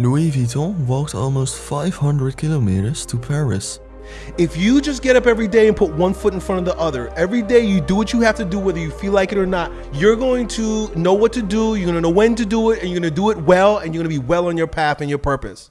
Louis Vuitton walked almost 500 kilometers to Paris. If you just get up every day and put one foot in front of the other, every day you do what you have to do, whether you feel like it or not, you're going to know what to do, you're going to know when to do it, and you're going to do it well, and you're going to be well on your path and your purpose.